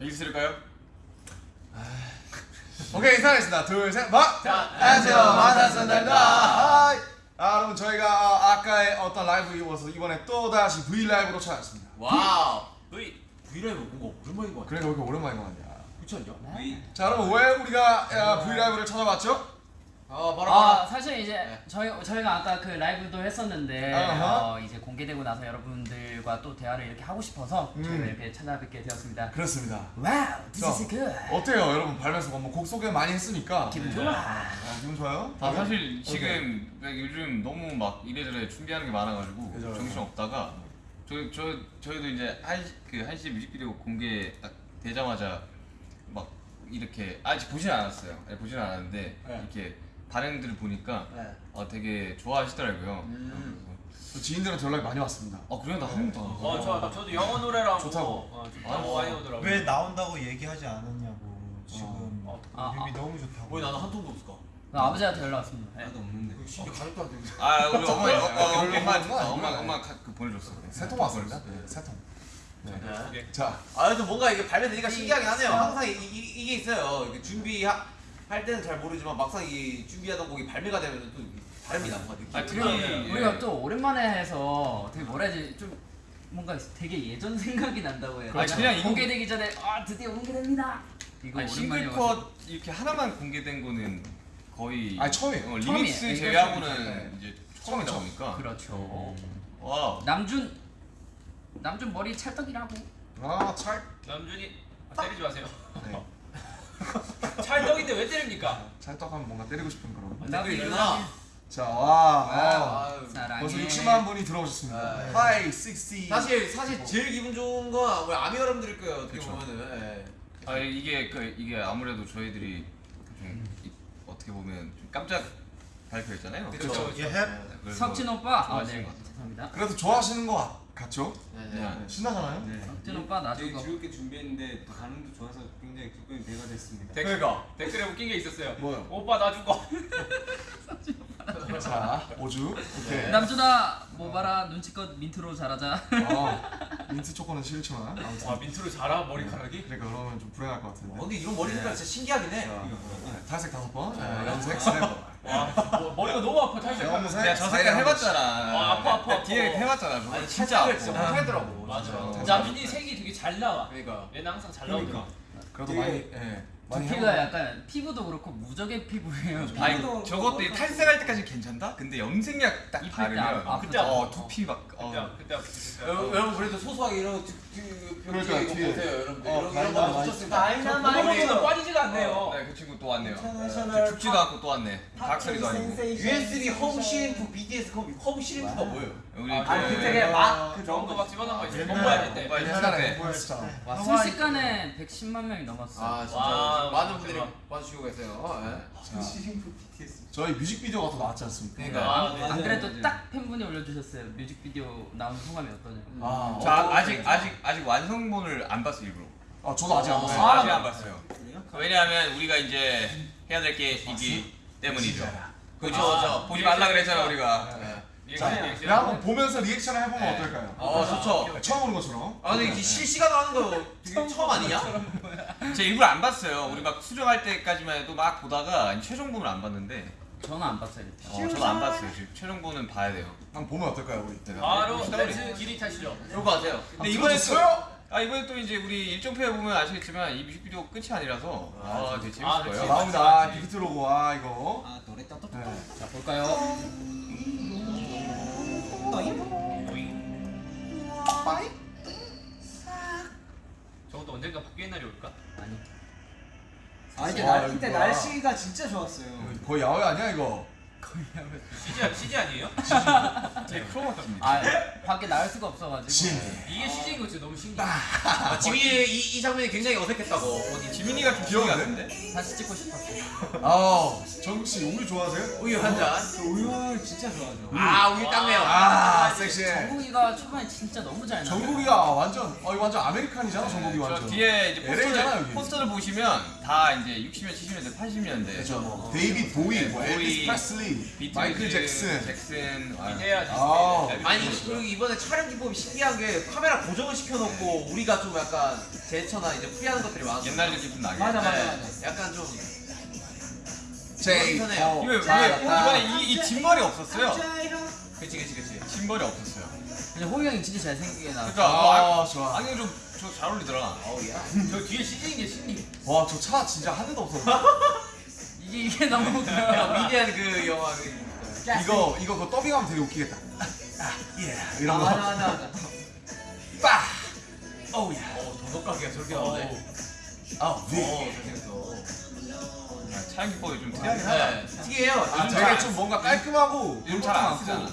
여기 있을까요? 오케이 인사하겠습니다. 둘, 셋, 마. 자, 안녕하세요. Hi. 아, 여러분 저희가 아까의 어떤 라이브 이어서 이번에 또 다시 V 라이브로 찾아왔습니다. Wow. 너희 브이라이브 뭔가 오랜만인 것 같아. 그러니까 왜 이렇게 오랜만인 거 같냐? 그렇지 않냐? V 자, 여러분 왜 우리가 야, V 라이브를 찾아왔죠? 아 바로 아. 사실 이제 저희 저희가 아까 그 라이브도 했었는데. 어, 이제 공개되고 나서 여러분들 과 또 대화를 이렇게 하고 싶어서 음. 저희가 이렇게 찾아뵙게 되었습니다. 그렇습니다. Wow, this 자, is good. 어때요, 여러분 발매서 뭐곡 소개 많이 했으니까 기분 네. 좋아. 아, 기분 좋아요? 아 사실 오케이. 지금 요즘 너무 막 이래저래 준비하는 게 많아가지고 그죠, 정신 그죠. 없다가 저희 저 저희도 이제 한그 한시 뮤직비디오 공개 딱 되자마자 막 이렇게 아직 보진 않았어요. 네, 보진 않았는데 네. 이렇게 반응들을 보니까 네. 어, 되게 좋아하시더라고요. 음. 저 지인들한테 연락이 많이 왔습니다. 어 그래요? 나 한 번도 안 어, 봤어. 저, 저도 영어 노래라고 좋다고. 어, 좋다고 많이 오더라고요. 왜 나온다고 얘기하지 않았냐고 지금 어. 아, 뮤비 너무 좋다고 왜 나는 한 통도 없을까? 나 아버지한테 연락 왔습니다. 네. 없는데. 심지어 가족도 안 되는데. 아 우리 어머니 어, 어, 별로 엄마 거. 엄마 엄마 카- 그 보내줬어. 세통 왔습니다. 네, 세 통. 네. 자, 아 그래도 뭔가 이게 발매되니까 신기하긴 하네요. 항상 이, 이, 이 게 있어요. 이게 준비 할 때는 잘 모르지만 막상 이 준비하던 곡이 발매가 되면 또 다릅니다. 뭔가 느낌. 아, 그리고 예. 우리가 또 오랜만에 해서 되게 뭐라 해야지 좀 뭔가 되게 예전 생각이 난다고 해요. 그렇죠. 그냥 이거- 공개되기 전에 아 드디어 공개됩니다. 이거. 싱글컷 이렇게 하나만 공개된 거는 거의 아니, 처음이에요. 어. 리믹스 이게 제외하고는 처음이죠. 이제 처음이다 처음. 보니까 그렇죠. 와 남준 남준 머리 찰떡이라고. 아, 찰. 남준이 아, 때리지 마세요. 네. 찰떡인데 왜 때립니까? 찰떡하면 뭔가 때리고 싶은 그런. 댓글이 있구나. 자, 와. 아. 사랑해. 벌써 60만 분이 들어오셨습니다. 네. Hi 60. 사실 사실 제일 기분 좋은 건 우리 아미 여러분들일 거예요. 어떻게 그쵸. 보면은. 예. 아 이게 그 이게 아무래도 저희들이 좀 이- 어떻게 보면 좀 깜짝 발표했잖아요. 그렇죠. 예, 햅. 그래서 석진 오빠. 아, 네. 것 같아요. 죄송합니다. 그래도 좋아하시는 거 같- 같죠? 네, 네. 네. 네, 신나잖아요. 석진 오빠 나중 되게 거. 즐겁게 준비했는데 또 반응도 좋아서 굉장히 기쁨이 배가 됐습니다. 댓글, 그러니까. 댓글에 웃긴 게 있었어요. 뭐요? 오빠 나 죽어. 자, 오주. 오케이. 남준아 뭐 봐라 눈치껏 민트로 잘하자. 어, 민트 초코는 싫지만 아무튼. 와 민트로 자라 머리카락이? 그러니까 그러면 좀 불행할 것 같은데. 어, 근데 이런 머리 색깔 진짜 신기하긴 해. 자, 네, 탈색 다섯 번, 네, 염색 세 번. 와 뭐, 머리가 너무 아파 탈색. 염색 내가 저 색깔. 해봤잖아. 아, 아파, 아파, 뒤에. 해봤잖아. 아니 진짜 진짜 아파. 진짜 못하겠더라고. 맞아. 진짜. 남준이 색이 되게 잘 나와. 그러니까. 얘는 항상 잘 나오더라. 그래도 되게- 많이, 예, 많이 두피가. 약간 피부도 그렇고 무적의 피부예요. 아니 저것도 이 탈색할 때까지 괜찮다? 근데 염색약 딱 바르면 아- 그때 어. 두피 막 그때 어. 그때 아프겠어요. 여러분, 여러분 그래도 소소하게 이런 그, 그병 그러니까 이거 뒤에. 보세요 여러분들 어, 이런 이런 거 다이나마이트. 붙였습니다. 그거보다 빠지지가 않네요. 네, 그 친구 또 왔네요. 인터내셔널 죽지도 않고 또 왔네. 각설이도 아니고. USB 홈 CM프 BTS 홈, 홈 CM프가 뭐예요? 우리 아, 그- 그 되게 막 좋은 거막 집어넣은 거 있어. 옛날- 공부해야 될 때. 공부할 때 옛날에 때. 공부했었잖아. 와, 순식간에 110만 명이 넘었어. 아 진짜 와, 많은. 분들이 봐주시고 계세요. 예. BTS. 저희 뮤직비디오가 더 나왔지 않습니까? 그러니까. 아, 네. 안 그래도 딱 팬분이 올려주셨어요. 뮤직비디오 나온 소감이 어떠냐고. 아, 저 아- 아직 아직 아직 완성본을 안 봤어 일부러. 아, 저도 아직 안 네, 봤어요. 아직 안 봤어요. 왜냐하면 우리가 이제 해야 될게 있기 때문이죠. 그렇죠. 아, 저 보지 말라 그랬잖아 우리가. 네. 자. 그냥 한번 보면서 리액션을 해보면 네. 어떨까요? 어 좋죠. 처음 보는 것처럼. 아 근데 이게 실시간 하는 거 되게 처음 아니냐? 제가 일부러 안 봤어요. 우리 막 수정할 때까지만 해도 막 보다가 최종본을 안 봤는데. 저는 안 봤어요. 어, 저도 안 봤어요. 지금 최종본은 봐야 돼요. 한번 보면 어떨까요, 우리? 바로 댄스 길이 타시죠. 그런 거 같아요. 근데 이번에 또? 아 이번에 또 이제 우리 일정표에 보면 아시겠지만 이 뮤직비디오 끝이 아니라서 아 되게 재밌을 아, 거예요. 나옵니다. 아, 빅히트 로고, 아, 이거. 아 노래 떠 네. 자 볼까요? 저것도 언젠가 바뀌는 날이 올까? 아니. 아 와, 날 이때 이거 날씨가 진짜 좋았어요. 거의 야외 아니야, 이거? CG CG 아니에요? 제 크로마키입니다. 아 밖에 나갈 수가 없어가지고. 진. 이게 CG인 거 진짜 너무 신기해. 아, 지민이 이, 이 장면이 굉장히 어색했다고. 어디 지민이가 좀 귀여운데? 같은데? 다시 찍고 싶었어. 아, 정씨 우유 좋아하세요? 우유 한 잔. 저 우유 진짜 좋아하죠. 아 우유 땀내요. 아, 섹시해. 정국이가 초반에 진짜 너무 잘 나와. 정국이가 완전, 어, 이거 완전 American이잖아, 정국이 저 완전. 뒤에 이제 포스터를, 여기. 포스터를 보시면 다다 이제 60년, 70년대, 80년대. 그렇죠 뭐 데이빗 보위, 뭐 보위, 엘비스 프레슬리, 비틀즈, 마이클 잭슨. 잭슨. 아, 해야 지 아, 아니 그리고 이번에 촬영 기법이 신기한 게 카메라 고정을 시켜놓고 우리가 좀 약간 제처나 이제 프리하는 것들이 많았어. 옛날 느낌 좀 나게. 맞아 맞아 네, 맞아. 약간 좀 제이 편해요. 이거 왜. 이번에 이, 이 뒷머리 없었어요? 그치 그치 그치. 뒷머리 없었어요. 근데 호이 형이 진짜 잘생기게 나왔어. 그러니까 뭐아 아, 좋아 안경 좀저 잘 어울리더라. 어우 야. 저 뒤에 CG인 게 신기. 와 저 차 진짜 한 대도 없었어 이게 이게 너무 그 위대한 그 영화 그. 이거 이거 그 더빙하면 되게 웃기겠다 아, 예 아, 이런 맞아 거 맞아 맞아. 빠! 어우 야. 어 도덕가게가 저렇게 나오네. 아, 어 네. 잘생겼어. 아, 촬영 기법이 좀 특이하긴 하다. 네. 특이해요. 아, 되게 잘- 좀 뭔가 깔끔하고 요즘 잘안 많고. 쓰잖아.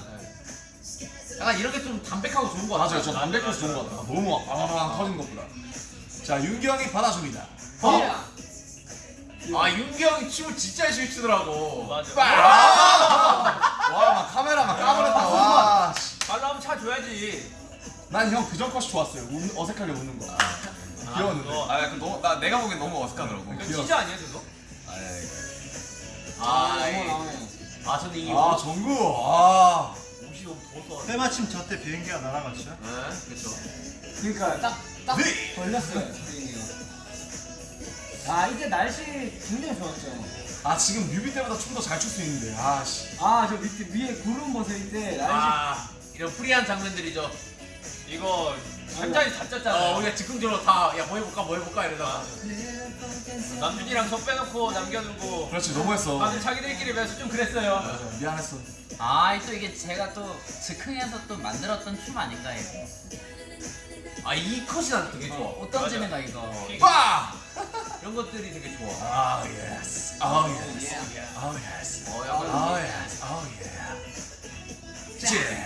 약간 이렇게 좀 담백하고 좋은 거 같아. 맞아요 저 담백해서 좋은 것 같아 너무 막 빵빵 터진 것보다 자 윤경이 받아줍니다 어? 아 윤기 형이 춤을 진짜 열심히 추더라고. 맞아. 와막 카메라 막 까버렸다 와 말로 하면 차 줘야지. 난 형 그전 컷이 좋았어요 웃는- 어색하게 웃는 거 귀여웠는데 그거. 아, 약간 너무, 나, 내가 보기엔 너무 어색하더라고. 치즈 아니야 그거? 아, 너무 이- 나오네. 아 저는 이게 아 정구 아 옷이 너무 더워서. 때마침 저때 비행기가 날아갔죠. 네, 그렇죠. 그러니까 딱딱 네. 걸렸어요. 아 이제 날씨 굉장히 좋았죠. 아 지금 뮤비 때보다 춤더잘 출 수 있는데 아씨 아저 밑에 위에 구름 벗을 때 날씨 아 이런 프리한 장면들이죠. 이거 현장이 다어 짰잖아요. 우리가 즉흥적으로 다야 뭐 해볼까 뭐 해볼까 이러다가 남준이랑 저 빼놓고 남겨두고 그렇지 너무했어 다들 자기들끼리 매서 좀 그랬어요. 맞아, 미안했어 아, 또 이게 제가 또 즉흥해서 또 만들었던 춤 아닌가 이거. 아 이 컷이 난 되게 좋아. 맞아. 거 이거. 빠! 이런 것들이 되게 좋아. 아 yes 아 yes 예. 아 yes 어 약간 아 yes 아 예.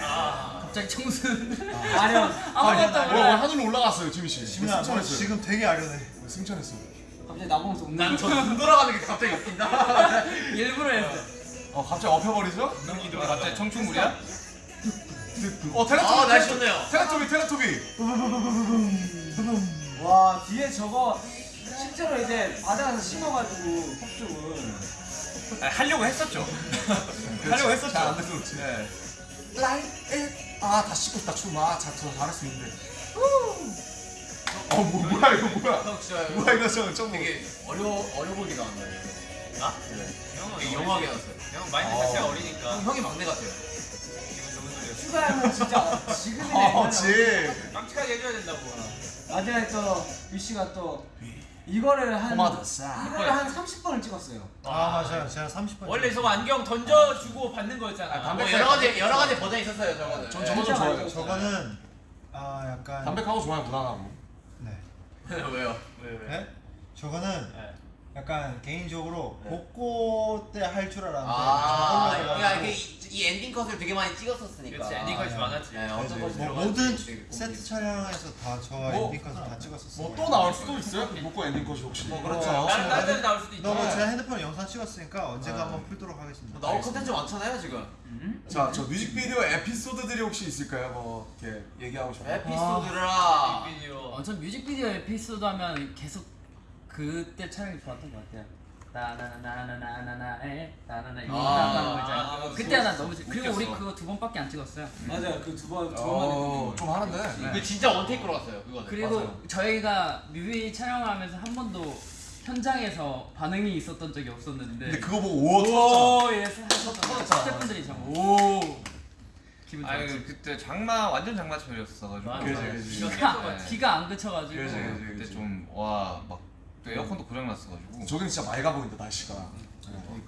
아, 갑자기 청순. 아니요. 아니, 아무것도 어, 몰라. 하늘로 올라갔어요 지민 씨. 지민아, 너 승천했어요. 지금 되게 아련해. 승천했어. 갑자기 나보면서 웃는 난저 거. 눈 돌아가는 게 갑자기 웃긴다. 일부러 했어. 어 갑자기 엎혀버리죠? 눈이 갑자기 청춘물이야? 어 테레토비. 아 날씨 좋네요. 테레토비 테레토비. 와 뒤에 저거 실제로 이제 바다에서 심어가지고 폭죽을. 아니, 하려고 했었죠. 하려고 했었죠. 잘안 돼서 그렇지. 네. 라이 아다 씻고 있다 춤. 아잘 잘했어 근데. 어 뭐, 뭐야 이거 뭐야? 뭐야 이거 저 좀. 되게 어려 어려 보이게 나왔네. 나? 네. 형은 되게 어리지. 영하게 나왔어요. 형 마인드 자체가 어리니까. 형, 형이 막내 같아요. 추가하면 진짜 지금이네. 어 지. 깜찍하게 해줘야 된다고. 마지막에 또 유씨가 또 이거를 한. 이거를 한 30번을 찍었어요. 아 맞아요. 제가 30번. 원래 저거 안경 던져주고 받는 거였잖아. 아, 담배 뭐 여러 가지 여러 가지 버전이 있었어요 저거는. 전 저거 좀 좋아해요. 저거는 아 약간 담백하고 좋아요 무난하고. 네. 왜요? 왜 왜? 네? 저거는 네. 약간 개인적으로 복고 때 할 줄 알았는데 아, 저걸로 그러니까 해가지고 이, 이 엔딩 컷을 되게 많이 찍었었으니까. 그렇지 엔딩 컷이 아, 많았지. 네, 어떤 네, 것이 뭐 모든 세트 촬영에서 다저 뭐? 엔딩 컷을 다 찍었었어요. 뭐 또 나올 수도 있어요? 복고 엔딩 컷이 혹시? 뭐 그렇죠. 어, 다른 다른 나올 수도 있지. 너무 제가 핸드폰에 영상 찍었으니까 언젠가 아. 한번 풀도록 하겠습니다. 뭐 나올 컨텐츠 많잖아요 지금. 자, 저 뮤직비디오 에피소드들이 혹시 있을까요? 뭐 이렇게 얘기하고 싶어요. 에피소드라. 비디오. 어, 전 뮤직비디오 에피소드 하면 계속 그때 촬영이 좋았던 것 같아요. 나나나나나나나에 나나나 이거 아, 나가는 거 있잖아요. 아, 그때 그거 난 너무 좋- 그리고 우리. 그거 두 번밖에 안 찍었어요. 맞아요. 그 두 번, 두 어, 번만에 좀 하는데. 그 진짜 원테이크로 갔어요 그거는. 그리고 맞아요. 저희가 뮤비 촬영을 하면서 한 번도 현장에서 반응이 있었던 적이 없었는데 근데 그거 보고 터졌잖아. 오, 예, 스태프분들이 참 오. 기분 아니 좋았지. 그때 장마 완전 장마철이었어 가지고. 맞아. 그지, 그지. 이거 네. 기가 안 그쳐가지고 그지, 그지. 그때 좀 와 막 또 에어컨도 고장 났어가지고. 저긴 진짜 맑아 보인다 날씨가.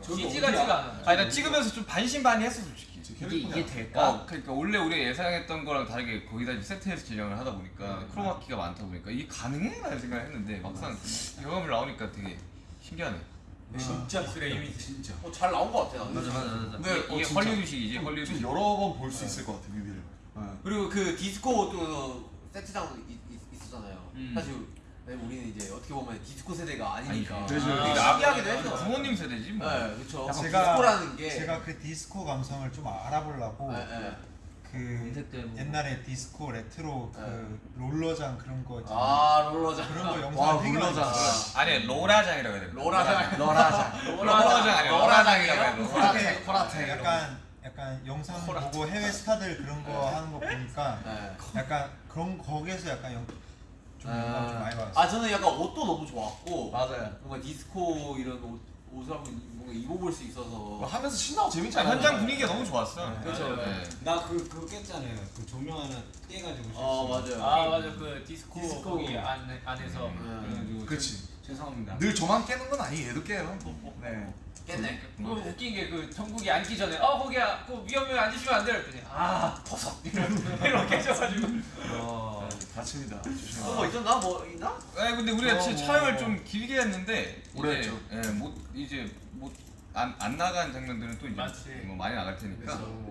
CG 같지가 않아. 아니 나 찍으면서 좀 반신반의했어 솔직히. 이게 이게 될까? 어, 그러니까 원래 우리가 예상했던 거랑 다르게 거기다 이제 세트에서 진행을 하다 보니까 크로마키가 많다 보니까 이게 가능해? 라는 생각을 했는데 막상 경험을 나오니까 되게 신기하네. 진짜 기술의 이미지. 진짜. 어, 잘 나온 것 같아. 맞아 맞아 맞아. 근데 어, 이게 진짜. 헐리우드식이지 좀 헐리우드. 여러 번 볼 수 있을 것 같아 뮤비를. 어. 그리고 그 디스코 또 세트장 있, 있, 있었잖아요. 음. 사실 네, 우리는 이제 어떻게 보면 디스코 세대가 아니니까. 아니, 되게 그지. 신기하기도 했어. 부모님 세대지 뭐. 네, 그렇죠. 제가- 디스코라는 게. 제가 그 디스코 감성을 좀 알아보려고 네, 네. 그. 옛날에 디스코 레트로 그 네. 롤러장 그런 거 있잖아요. 아 롤러장. 그런 거 와, 영상 되게 롤러장. 아니 로라장이라고 해야 돼. 로라장. 로라장. 로라장 아니야. 로라장이라고 해. 로라장. 코라테. 약간 약간 영상 보고 해외 스타들 그런 거 하는 거 보니까 네. 약간 그런 거기에서 약간 영, 좀 영감 좀 많이 받았어요. 아 저는 약간 옷도 너무 좋았고 맞아요. 뭔가 디스코 이런 옷, 옷을 한번 뭔가 입어볼 수 있어서 뭐 하면서 신나고 재밌지 아, 않아요? 현장 분위기가 너무 좋았어. 그렇죠. 네. 나그 그거 깼잖아요. 그 조명 하나 떼가지고. 어 실수로. 맞아요. 아 맞아 그 디스코, 디스코. 거기 안, 안에서 네. 그래가지고 그치. 죄송합니다. 늘 저만 깨는 건 아니에요. 얘도 깨요. 네. 깼네. 그 웃긴 게 그 정국이 앉기 전에 어 거기야 그 위험해 앉으시면 안 돼요 그랬더니 아 버섯 이렇게 해줘가지고 어, 다칩니다. 조심해요. 어, 뭐 있었나? 뭐 있나? 아니 근데 우리가 어, 뭐. 촬영을 좀 길게 했는데 오래 이제 했죠. 예, 못 이제 못 안 안 나간 장면들은 또 이제 맞지. 뭐 많이 나갈 테니까 그래서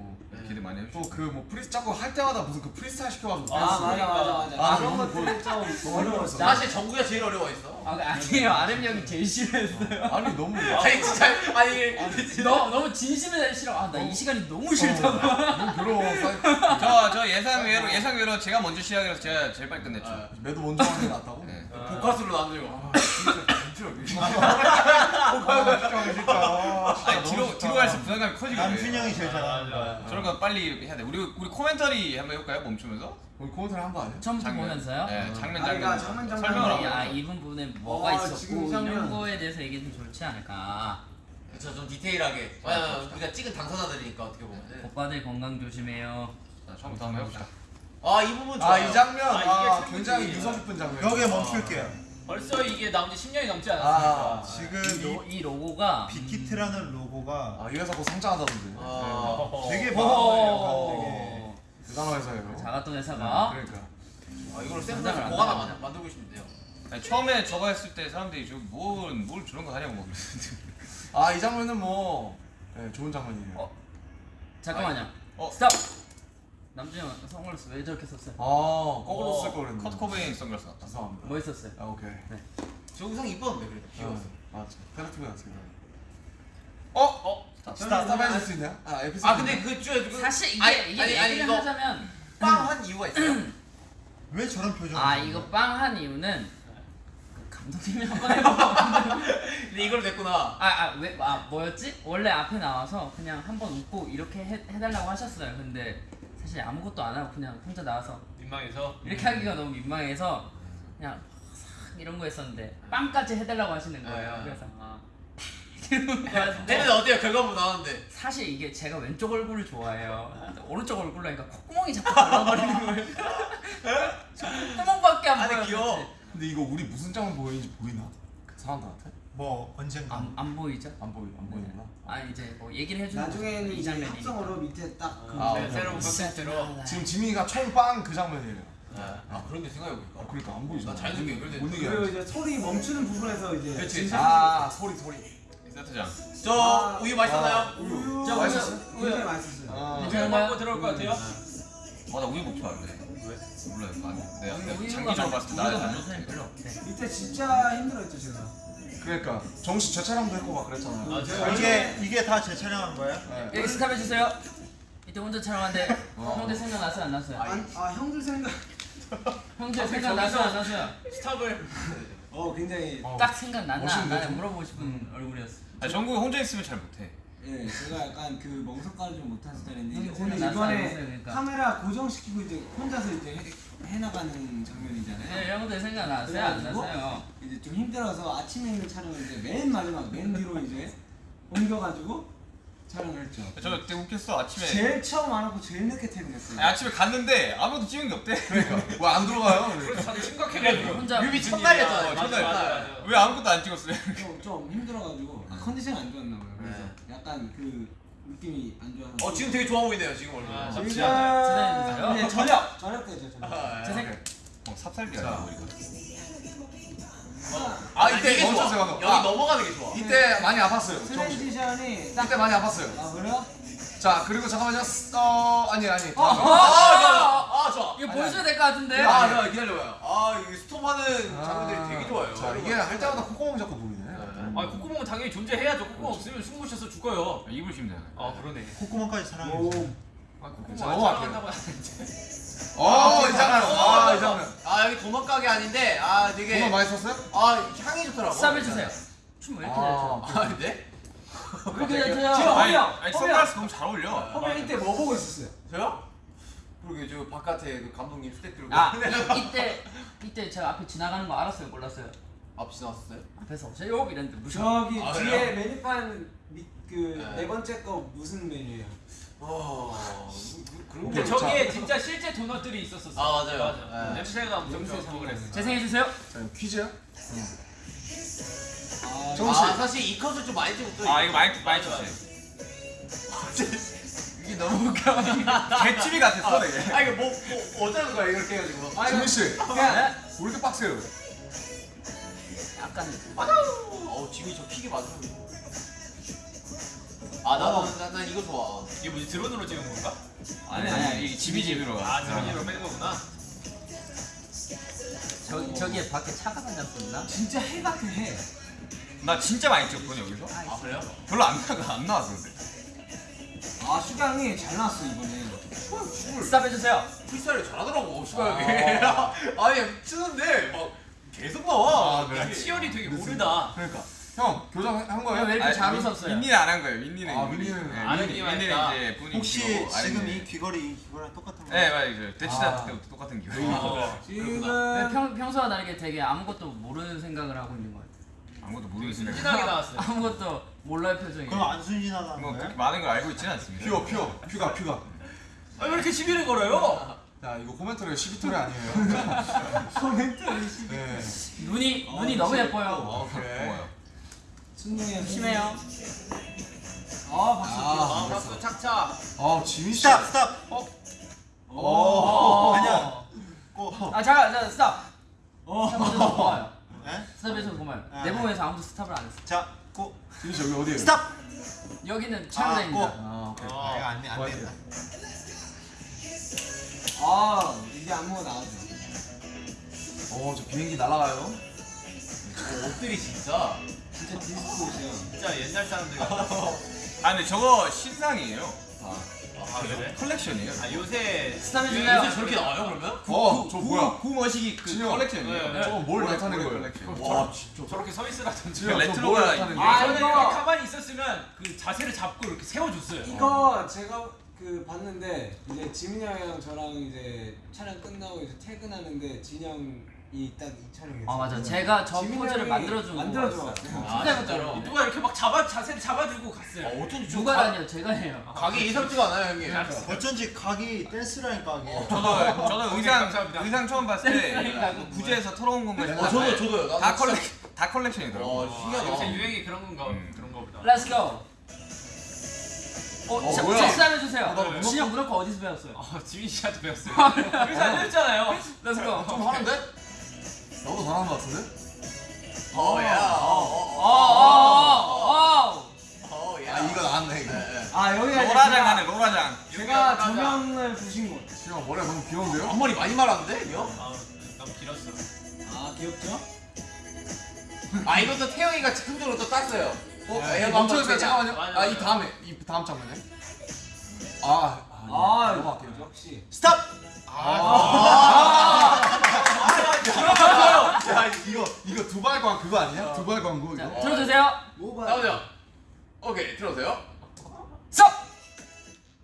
기대 많이 해주시고 또 그 뭐 프리 자꾸 할 때마다 무슨 그 프리스타일 시켜가지고 아, 댄스. 맞아, 맞아, 맞아. 아, 그런 것들은 좀 너무 어려웠어. 사실 정국이가 제일 어려워했어. 아 아니에요 RM 형이 제일 싫어했어요. 아니 너무 아니 진짜 아니 너 너무 진심에 싫어. 아 나 이 시간이 너무 싫다고. 너무 괴로워. 저, 저 예상 외로 예상 외로 제가 먼저 시작해서 제가 제일 빨리 끝냈죠. 아. 매도 먼저 하는 게 낫다고? 네. 보카스로 남들고. 아 진짜 진짜 진짜. 아니 뒤로 뒤로 갈수록 부담감이 커지거든요. 남순 형이 제일 잘하는 아, 거야. 저런 거 빨리 해야 돼. 우리 우리 코멘터리 한번 해볼까요? 멈추면서 우리 코멘터리 한거 아니야? 처음부터 장면. 보면서요? 네, 장면 아, 장면 그러니까 장면, 장면. 설명을 아, 하고. 아 이분 부분에 뭐가 어, 있었고 지금 이런 장면. 거에 대해서 얘기하면 좋지 않을까. 그렇죠 좀 디테일하게. 왜냐면 우리가 찍은 당사자들이니까 어떻게 보면. 오빠들 건강 조심해요. 자, 처음부터 한번 해봅시다. 아 이 부분 좋아요. 아 이 장면 아, 이게 아, 굉장히. 유서 깊은 장면. 여기에 멈출게요. 벌써 이게 나온 지 10년이 넘지 아, 않았습니까 지금 이, 로, 이이 로고가 빅히트라는 로고가 아, 이 회사 곧 상장하다던데. 아, 되게 어. 많아요. 대단한 회사예요. 자가돈 회사가 그러니까. 아 이걸 하나 나가냐. 만- 만들고 돼요. 아니, 처음에 저거 했을 때 사람들이 저뭘 뭘 저런 거 하냐고 막 그랬는데. 아, 이 장면은 뭐 네, 좋은 장면이에요. 어? 잠깐만요. 어? 스탑. 남준이 형 선글라스 왜 저렇게 썼어요? 아, 거꾸로 쓸걸 그랬는데. 커트 코베인 선글라스 같다. 죄송합니다. 뭐 했었어요? 아, 오케이. 저 의상 이뻤는데 그래도 귀여웠어. 아, 맞아. 페르티브 같습니다. 어? 어? 스타 스타 해줄 수 있나요? 아, 에피소드. 아 근데 그 쭈에 그 사실 이게 아니, 이게 아니, 아니, 얘기를 이거- 하자면 빵한 이유가 있어요. 왜 저런 표정? 아 이거 빵 한 이유는 그 감독님이 한 번 해봐. 근데 이걸 냈구나. 아 아 왜 아 뭐였지? 원래 앞에 나와서 그냥 한 번 웃고 이렇게 해, 해달라고 하셨어요. 근데 사실 아무것도 안 하고 그냥 혼자 나와서 민망해서 이렇게 하기가 너무 민망해서 그냥 싹 이런 거 했었는데 빵까지 해달라고 하시는 거예요. 네. 그래서 아, 이러는 거였는데 때는 어때요? 결과물 나왔는데. 사실 이게 제가 왼쪽 얼굴을 좋아해요. 오른쪽 얼굴로 하니까 콧구멍이 자꾸 달라버리는 거예요. 저 콧구멍밖에 안. 귀여워. 근데 이거 우리 무슨 장면 보이는지 보이나? 그 사람들한테? 뭐 언젠가 안, 안 보이죠? 안 보이 안 보이나? 아 이제 뭐 얘기를 해주는 나중에는 이 이제 장면이니까. 합성어로 밑에 딱 그. 아, 네, 새로운. 컨텐츠로 지금 지민이가 총빵 그 장면이에요. 아 그런데 생각해보니까. 아, 그러니까 안 보이잖아. 나 자연스럽게 연결돼. 못 그리고. 이제 소리 멈추는 부분에서 이제. 진짜 아, 소리 소리. 세트장. 저 아, 우유 맛있었나요? 우유 저 맛있었어요? 우유, 굉장히 우유. 맛있었어요. 아, 우유? 광고 들어올 것 같아요 어, 나 우유 먹지 말래. 왜? 몰라요. 아, 내가 우유가 장기적으로 많- 봤을 때 나는 별로 없대. 이때 진짜 힘들었죠 제가. 그러니까 정식 재촬영도 했고 막 그랬잖아요. 아, 제가 이게 이게 다 재촬영한 거예요? 네. 여기 스탑 해주세요. 이때 혼자 촬영하는데 어. 형들 생각 났어요 안 났어요? 아, 아 형들 생각. 형들 생각 났어요 안 났어요? 스탑을 어 굉장히. 어. 딱 생각 났나 안 멋있는데, 나냐 좀? 물어보고 싶은 얼굴이었어. 아니, 정국이 혼자 있으면 잘 못해. 예, 제가 약간 그 멍석가를 좀 못한 스타일인데 오늘 이번에 그러니까? 카메라 고정시키고 이제 혼자서 이제 해, 해나가는 장면이잖아요. 네, 형들 생각 났어요 안 났어요? 이제 좀 힘들어서 아침에 있는 촬영을 이제 맨 마지막 맨 뒤로 이제 옮겨가지고 촬영을 했죠. 저 그때 웃겼어. 아침에 제일 처음 안 하고 제일 늦게 퇴근했어요. 아니, 아침에 갔는데 아무것도 찍은 게 없대. 그러니까 뭐안 들어가요? 심각해가지고 혼자 뮤비 첫날이었잖아요. 어, 첫날. 맞아 맞아 왜 아무것도 안 찍었어요? 좀, 좀 힘들어가지고 아, 컨디션이 안 좋았나 봐요. 그래서 약간 그 느낌이 안 좋아서. 어 지금 되게 좋아 보이네요 지금 얼굴. 아, 지금. 이제 저녁 저녁 때죠 저녁. 아, 제 생- 어, 삽살기. 아 이때 이게 좋아. 여기 아. 넘어가는 게 좋아. 이때 많이 아팠어요. transition이 딱. 이때 많이 아팠어요. 아 그래요? 자 그리고 잠깐만요. 어 아니 아니. 어. 어, 아 좋아. 아 좋아. 이거 보여줘야 될 것 같은데? 아 기다려봐요. 아 이게 스톱하는 장면들이 아, 되게 좋아요. 자 이게 할 때마다 콧구멍 자꾸 보이네. 아 콧구멍은 당연히 존재해야죠 콧구멍 없으면 숨못 쉬어서 죽어요 아, 입을 쉬면 되잖아요. 아 그러네 콧구멍까지 사랑해 주세요. 자, 넘어갈게요. 한다고 하는데. 어, 이 장면. 아, 이 장면. 아 여기 도넛 가게 아닌데 아 되게 많이 썼어요? 아 향이 좋더라고. 스탑 해주세요. 춤왜 이렇게 잘 춰? 아 네? 왜 이렇게 잘 춰요? 지금 아니, 허비야. 선글라스 너무 잘 어울려. 허비야 이때 뭐 보고 있었어요? 저요? 그러게 저 바깥에 그 감독님 스택 들고 아 이, 이때 이때 제가 앞에 지나가는 거 알았어요 몰랐어요? 앞 지나왔어요? 앞에서 오세요 이랬는데 무슨 저기 아, 뒤에 그래요? 메뉴판 그네 네. 번째 거 무슨 메뉴예요? 어 그런 근데 게 저기에 진짜 실제 도넛들이 있었었어. 아, 맞아요. 맞아. 네. 냄새가 엄청 좋고 그랬어. 재생해 주세요. 자, 퀴즈야? 아, 정우 씨. 아 사실 이 컷을 좀 많이 찍었어요. 아 이거 많이 많이 쳤어요. 이게 너무 웃겨. 개집이 같았어 되게. 아 이거 뭐, 뭐 어쩌는 거야 이렇게 해가지고. 지민 씨, 그냥 왜 이렇게 빡세요? 약간 어우 지민이 저 킥이 맞아. 아 나는 난, 난 이거 좋아. 이게 뭐지 드론으로 찍은 건가? 아니 아니 이 집이 집으로 가. 아 드론으로 빼는 거구나. 저 저기에 밖에 차가 다녔었나? 진짜 해밖에 해. 나 진짜 많이 찍었거든 여기서. 아 그래요? 별로 안 나가 안 나왔어 근데. 아 슈가 형이 잘 나왔어 이번에. 스탑 해주세요. 프리스타일 잘하더라고 슈가 형이. 아니 치는데 막 계속 나와. 아, 그래? 치열이 되게 고르다. 그러니까. 형, 교정 한 거예요? 왜 이렇게 아니, 잘 밑- 웃었어요? 밑니는 안한 거예요. 밑니는. 아, 밑니는 네, 밑니는 있다. 이제 분위기 혹시 지금 이 귀걸이 이거랑 똑같은 거? 네 맞아요. 대치다 아. 때부터 똑같은 왜 지금 평, 평소와 다르게 되게 아무것도 모르는 생각을 하고 있는 것 같아요. 아무것도 모르겠으면. 진하게 나왔어요. 아무것도 몰라요 표정이. 그럼 안 순진하다는 뭐 거예요? 많은 걸 알고 있지는 않습니다. 퓨어, 퓨어. 퓨가, 퓨가. 아, 왜 이렇게 시비를 걸어요? 야, 이거 코멘터리 시비토리 아니에요. 코멘트를 네. 눈이 눈이 너무 예뻐요. 어, 그래. 순둥이 심해요. 아 박수. 아 박수 착착. 아, 지민 씨. 스탑 스탑. 어. 아니야. Go. 아 잠깐 잠깐 스탑. 어. 스탑해서 고마워요. 네? 스탑해서 고마워요. 아, 내 네. 몸에서 아무도 스탑을 안 했어. 자 go. 지민 씨 여기 어디예요? 스탑. 여기는 아, 촬영장입니다. Go. 아, 오케이. 아 이거 안안. 된다. 아 이게 안무가 나와줘. 어, 저 비행기 날아가요. 어, 옷들이 진짜. 진짜 디스코 옷이야. 진짜 옛날 사람들 같아. 아 근데 저거 신상이에요. 아 그래? 컬렉션이에요. 아 요새 스탑 요새 해주세요. 저렇게 나와요 그러면? 어, 저 뭐야? 구머시기 그 진영. 컬렉션이에요. 네. 저거 뭘 나타낸 거예요? 컬렉션. 와, 진짜. 저렇게 서 있으라든지. 저 레트로가? 아, 저는 가만히 있었으면 그 자세를 잡고 이렇게 세워줬어요. 이거 제가 그 봤는데 이제 지민이 형이랑 저랑 이제 촬영 끝나고 이제 퇴근하는데 진영 이딱이 촬영했어요. 아 맞아. 제가 저 포즈를 것 같아요. 같아요. 아, 진짜로. 진짜로? 누가 이렇게 막 잡아 자세를 잡아주고 갔어요. 어, 어쩐지 좀 누가 가- 다녀요? 제가 해요. 각이 예상치가 않아요 형님. 어쩐지 각이 댄스라니까 이게. 저도 저도 의상. 의상 처음 봤을 때 구제에서 털어온 건가 어, 싶었는데 저도 저도요. 나도 다 컬렉 다 컬렉션이더라고. 와 아, 신기하다. 요새 유행이 그런 건가 음. 그런 거보다. Let's go. 어, 어, 자, 뭐야? 스탑 해주세요. 나 문어 진영 문어커 어디서 배웠어요? 어, 지민 씨한테 배웠어요. 여기서 안 됐잖아요. Let's go. 좀 하는데? 나도 잘하는 것 같은데? 어야. 어, 어, 어, 어. 어야. 아, 이거 나왔네, 이거. 아 여기가 로라장 하네 로라장. 제가 조명을 보신 곳. 지영 머리가 너무 귀여운데요? 앞머리 많이 말았는데 이거? 아, 너무 길었어. 아 귀엽죠? 아 이것도 태영이가 즉흥적으로 또 땄어요. 어? 야, 얘가 멈춰주세요. 잠깐만요. 맞아, 아, 이. 다음에, 이 다음 장면에. 아, 아, 아 넘어갈게요. 역시. 스탑. 야, 이거, 이거 두발 광 그거 아니야? 두발 광고 자, 이거? 들어주세요. 나오죠. 오케이 들어오세요. 스톱.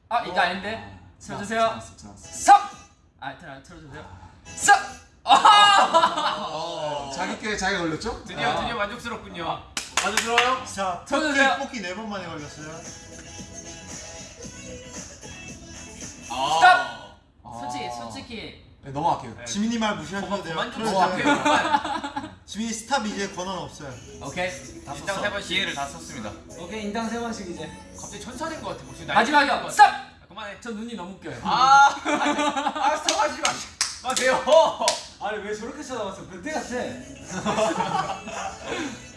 아 이거 아닌데. 들어주세요. 잘했어, 잘했어. 스톱. 아 틀어 틀어주세요. 스톱. 아. 어, 자기께 자기가 걸렸죠? 드디어 아. 드디어 만족스럽군요. 아주 들어요. 자 쳐주세요. 뽑기 네 번 만에 걸렸어요. 아. 솔직히 솔직히 네, 넘어갈게요. 네. 지민이 말 무시하셔도 돼요. 그만 좀 틀어주세요. 부탁해요. 지민이 스탑 이제 권한 없어요. 오케이. 다 인당 세 썼어. 번씩. 기회를 다 썼습니다. 오케이 인당 세 번씩 이제. 갑자기 천사된 것 같아. 것 스톱. 같아. 아, 그만해. 저 눈이 너무 웃겨요. 아, 아, 스톱하지 마. 마세요. 아니 왜 저렇게 쳐다봤어? 변태 같아.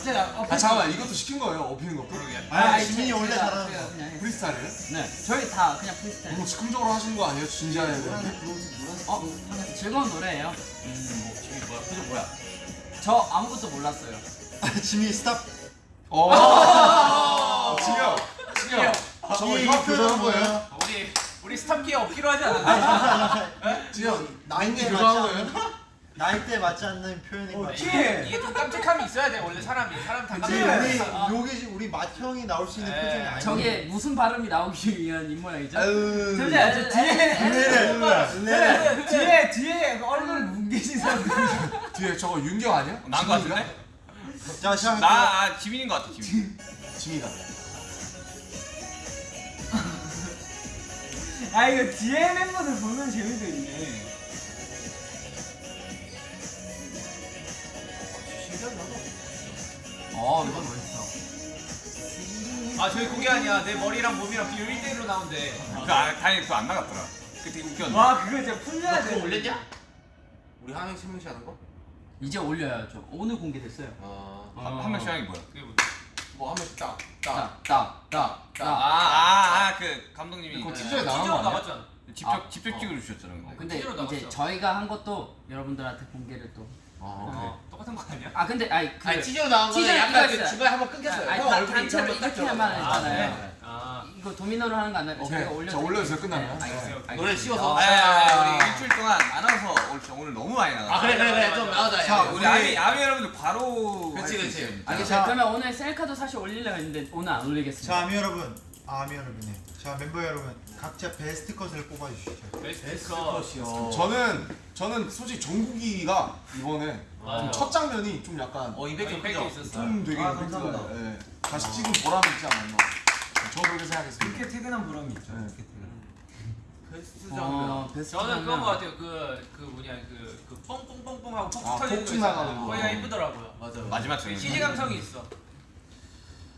갑자기 아, 아, 잠깐만, 이것도 시킨 거예요, 업히는 것도? 아, 아니, 지민이 제- 원래 잘하는 거. 프리스타일이에요? 네. 저희 다 그냥 프리스타일. 너무 즉흥적으로 하신 거 아니에요? 진지하게. 노란색. 어 즐거운 노래예요. 음, 뭐, 지금 뭐야? 표정 뭐야? 저 아무것도 몰랐어요. 지민이 스탑. 어, 지영, 지영. 저거 이형 교정한 표정은 거예요? 우리 우리 스탑기에 없기로 하지 않았나? 지금 나이대 이 맞지 교정한 거예요? 나이대 맞지 않는 표현인 것 같아. 티. 이게 좀 깜찍함이 있어야 돼 원래 사람이 사람 다 그치 깜찍해. 우리 여기 우리 맏형이 나올 수 있는 에, 표정이 아니야. 저게 무슨 발음이 나오기 위한 입모양이죠? 아유. 잠시만 저 뒤에 네. 뒤에 뒤에 얼굴 뭉개진 사람들. 뒤에 저거 윤경 아니야? 난거 같은데? 자 시작할게요. 나 아, 지민인 것 같아 지민. 지민이다. 아 이거 뒤에 멤버들 보면 재미도 있네. 어 이건 멋있어. 아 저희 그게 아니야 내 머리랑 몸이랑 비율 1대1로 나온대. 그 아, 다행히 그거 안 나갔더라. 그 되게 웃겼는데. 와 그거 진짜 풀려야 너 돼. 그거 올렸냐? 우리 한 명씩 한 명씩 하는 거? 이제 올려야죠. 오늘 공개됐어요. 어. 한, 한 명씩 하는 게 뭐야? 그게 뭐- 뭐한 명씩 딱. 딱. 딱딱딱 딱. 아아그 감독님이 그거 그 티저에 나온 티저로 거 아니야? 직접 아, 직접 어. 찍어 주셨잖아요. 근데. 이제. 저희가 한 것도 여러분들한테 공개를 또. 어. 어, 똑같은 거 아니야? 아 근데 아니 그 아니 티저 나온 거는 약간 그. 중간에 한번 끊겼어요. 아니, 형 단체로 이렇게. 했잖아요. 네. 아 이거 도미노로 하는 거 아니라 오케이. 저희가 올려. 자, 올려주세요. 끝나면. 네. 노래 씌워서. 아, 야, 우리 일주일 동안 안 와서 오늘, 너무 많이 나가. 아 그래 그래 그래 좀 나오자. 자, 우리 아미 아미 여러분들 바로 그치. 있어요. 알겠어요. 그러면 오늘 셀카도 사실 올리려고 했는데 오늘 안 올리겠습니다. 자 아미 여러분, 아, 아미 여러분이. 자 멤버 여러분, 각자 베스트 컷을 뽑아주시죠. 베스트 컷. 저는 저는 솔직히 정국이가 이번에. 좀 첫 장면이 좀 약간 어 임팩트 임팩트 크죠? 있었어. 좀 되게 아, 감사합니다. 예. 다시 찍은 보람이 있지 않았나. 저 그렇게 생각했습니다. 이렇게 퇴근한 보람이 있죠. 네. 이렇게 퇴근. 베스트 어, 장면. 베스트 저는 장면. 거 같아요. 그, 그 뭐냐, 그, 그 뻥뻥뻥뻥 하고 폭 아, 터지는 거 나가는 있잖아요. 거. 거기가 이쁘더라고요. 맞아. 마지막 그 장면. CG 감성이 있어.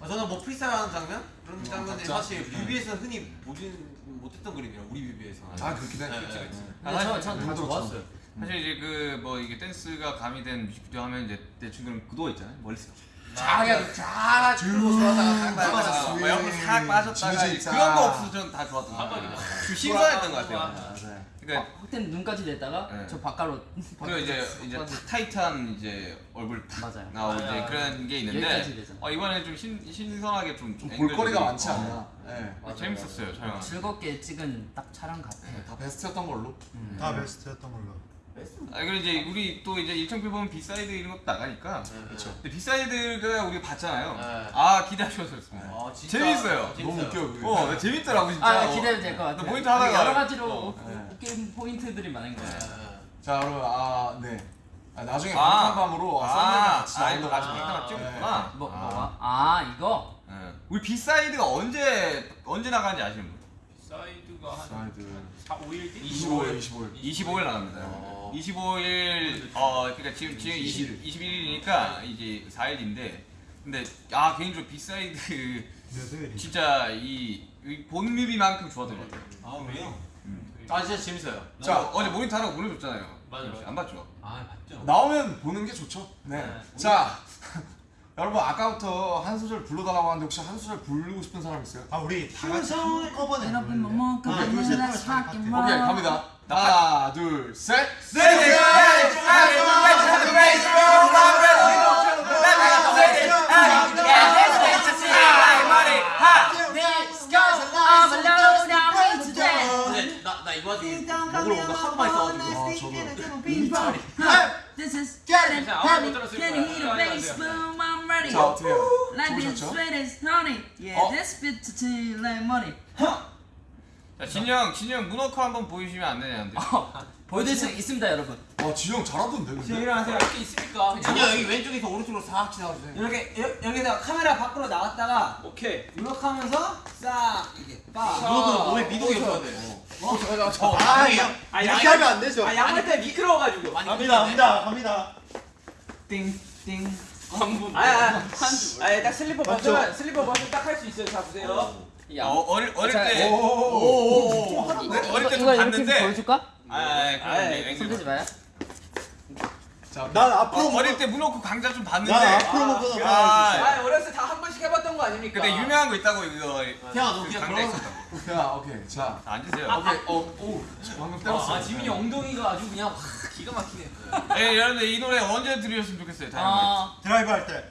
아, 저는 뭐 프리스타일하는 장면 그런 장면이 각자? 사실 뮤비에서 흔히 보진 못했던 그림이라 우리 뮤비에서. 아 그렇긴 해. 네, 그치, 네, 그치. 네. 근데 저, 전다 다들 좋았어요. 사실 이제 그 뭐 이게 댄스가 가미된 뮤직비디오 하면 이제 대충 그런 구도 있잖아요. 멀리서 쫙 그냥 쫙 들고 돌아다가 딱 빠졌어. 뭐 옆으로 싹 빠졌다가. 그런 거 없어서 저는 다 좋았던 거한 같아요. 번에 좀 신선했던 것 같아요. 맞아요. 그러니까 확텐 눈까지 냈다가 네. 저 바깥으로 그리고 이제 이제 탁 타이트한 이제 얼굴 탁 맞아요. 나오고 맞아요. 이제 그런 게 있는데. 어, 이번에 좀 신, 신선하게 좀, 좀 볼거리가 많지 어, 않나. 예. 어, 재밌었어요 촬영. 즐겁게 찍은 딱 촬영 같아요. 네, 다 베스트였던 걸로. 다 베스트였던 걸로. 아 그리고 이제 우리 또 이제 일정표 보면 B-side 이런 것도 나가니까 그렇죠. 근데 B-side가 우리가 봤잖아요. 네. 아 기대하셔서 좋습니다. 아, 진짜 재밌어요. 너무 웃겨. 어나 재밌더라고 진짜. 아 어. 기대도 될 것 같아요. 나 포인트 하다가 여러 가지로 어. 웃- 네. 웃긴 포인트들이 많은 거예요. 자 여러분 아 네. 아, 나중에 아. 밤밤으로 아, 아, 같이 아, 나온다고. 빅담을 찍었구나. 뭐 아. 뭐가? 아 이거 예. 우리 B-side가 언제 언제 나가는지 아시는 분? side가 한 사이드 4, 5일 뒤? 25일 25일 25일 나갑니다. 어. 25일 어 그러니까 지금 지금 20, 21일이니까 이제 4일인데 근데 아 개인적으로 B-side? 진짜 이, 이 본뮤비만큼 좋았던 것 같아요. 아 왜요? 아 진짜 재밌어요. 자 어제 모니터 하라고 보내줬잖아요. 맞아요. 안 봤죠? 아 봤죠. 나오면 보는 게 좋죠. 네. 네. 자 여러분 아까부터 한 소절 불러달라고 하는데 혹시 한 소절 부르고 싶은 사람 있어요? 아 우리 다 같이 한꺼번에 여러분? 뭐 둘셋 파트. 오케이 갑니다. 하나 둘 셋. 근데 나, 나 이거 가지고 목을 오늘 하도 많이 써가지고. This is Getting Heavy. Can you hear the bass boom? I'm ready. 자 어떻게 해요? Like this 좋으셨죠? sweet as honey. Yeah, 어? this bit to tea like money. 자 진영 진영 문어크 한번 보여주시면 안 되냐는데. 보여드릴 수 있습니다, 여러분. 와 지영 잘하던데 근데. 일어나세요. 이렇게 있으니까. 진짜 여기 왼쪽에서 오른쪽으로 싹 지나가주세요. 이렇게 여, 여기다가 카메라 밖으로 나갔다가 오케이. 이렇게 하면서 싹 이렇게 빠. 이거는 몸에 미동이 없어야 돼. 아 이거 아, 이렇게 양- 하면 안 되죠. 아 양말 때 미끄러워가지고. 갑니다 갑니다 갑니다. 띵띵. 광분. 아야 아야 딱 슬리퍼? 벗으면 슬리퍼 벗으면 딱 할 수 있어요. 자 보세요. 야, 어, 어릴 어릴 자, 때 오오오오. 네, 어릴 때 좀 이거 이렇게 봤는데. 보여줄까? 아, 아, 그럼 아이, 이제 손 대지 앵글. 마요. 난 앞으로 어, 어릴 때 문어크 강좌 좀 봤는데. 난 앞으로 먹고 아, 나가야 아 어렸을 때 다 한 번씩 해봤던 거 아닙니까? 근데 유명한 거 있다고 이거. 태양아, 너그 그냥 강좌 그런- 있었다고. 야 오케이 자 자, 앉으세요. 오케이 어 오 방금 때렸어. 아 지민이 엉덩이가 아주 그냥 확 기가 막히네. 예, 여러분들 이 노래 언제 들으셨으면 좋겠어요. 아, 드라이브 할 때.